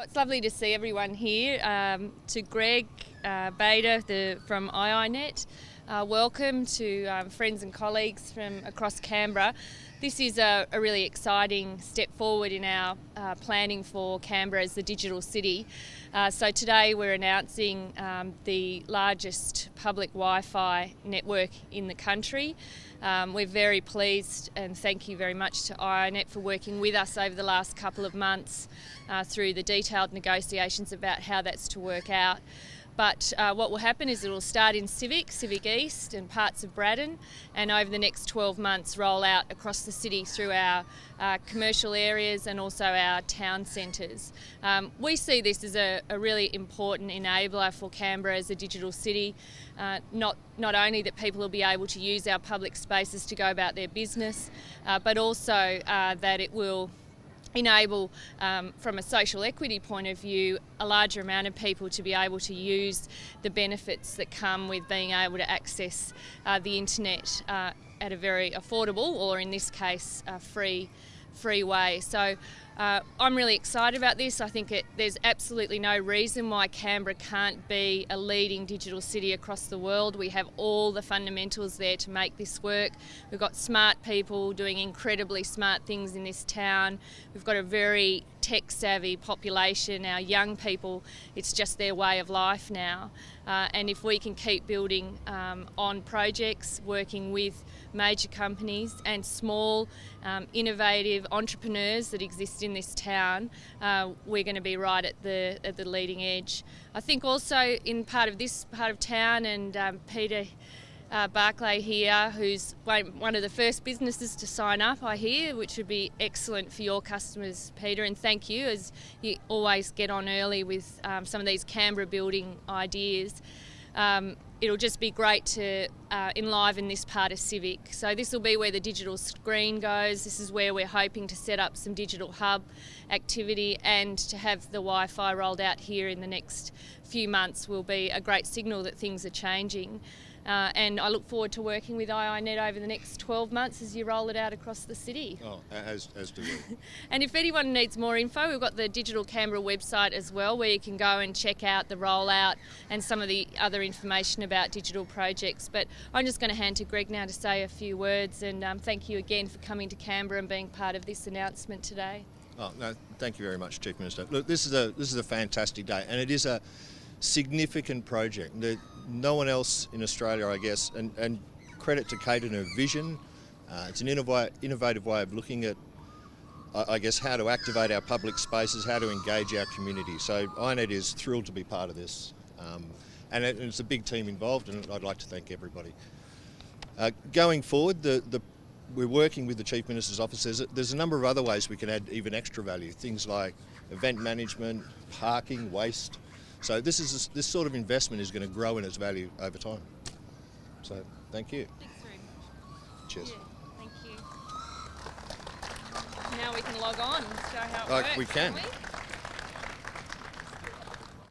Well, it's lovely to see everyone here. Um, to Greg uh, Bader the, from IINet, uh, welcome to um, friends and colleagues from across Canberra. This is a, a really exciting step forward in our uh, planning for Canberra as the digital city. Uh, so today we're announcing um, the largest public Wi-Fi network in the country. Um, we're very pleased and thank you very much to IINet for working with us over the last couple of months uh, through the detailed negotiations about how that's to work out. But uh, what will happen is it will start in Civic, Civic East and parts of Braddon and over the next 12 months roll out across the city through our uh, commercial areas and also our town centres. Um, we see this as a, a, really important enabler for Canberra as a digital city. Uh, not, not only that people will be able to use our public spaces to go about their business, uh, but also uh, that it will enable, um, from a social equity point of view, a larger amount of people to be able to use the benefits that come with being able to access uh, the internet uh, at a very affordable, or in this case, free, free way. So uh, I'm really excited about this. I think it, there's absolutely no reason why Canberra can't be a leading digital city across the world. We have all the fundamentals there to make this work. We've got smart people doing incredibly smart things in this town. We've got a very tech savvy population, our young people, it's just their way of life now. Uh, and if we can keep building um, on projects, working with major companies and small, um, innovative entrepreneurs that exist in this town, uh, we're going to be right at the, at the leading edge. I think also in part of this part of town, and um, Peter uh, Barclay here, who's one of the first businesses to sign up, I hear, which would be excellent for your customers, Peter. And thank you, as you always get on early with um, some of these Canberra building ideas. Um, it'll just be great to uh, enliven this part of Civic. So this will be where the digital screen goes. This is where we're hoping to set up some digital hub activity and to have the Wi-Fi rolled out here in the next few months will be a great signal that things are changing. Uh, and I look forward to working with IINet over the next 12 months as you roll it out across the city. Oh, as, as do we. and if anyone needs more info, we've got the Digital Canberra website as well, where you can go and check out the rollout and some of the other information about digital projects. But I'm just going to hand to Greg now to say a few words and um, thank you again for coming to Canberra and being part of this announcement today. Oh, no, thank you very much, Chief Minister. Look, this is a this is a fantastic day, and it is a significant project. No one else in Australia, I guess, and, and credit to Kate and her vision. Uh, it's an innovative way of looking at, I guess, how to activate our public spaces, how to engage our community. So IINet is thrilled to be part of this. Um, and it's a big team involved, and I'd like to thank everybody. Uh, going forward, the, the, we're working with the Chief Minister's office. There's a, there's a number of other ways we can add even extra value, things like event management, parking, waste, so this is this sort of investment is going to grow in its value over time. So thank you. Thanks very much. Cheers. Yeah, thank you. Now we can log on and show how it like works. We can. can we?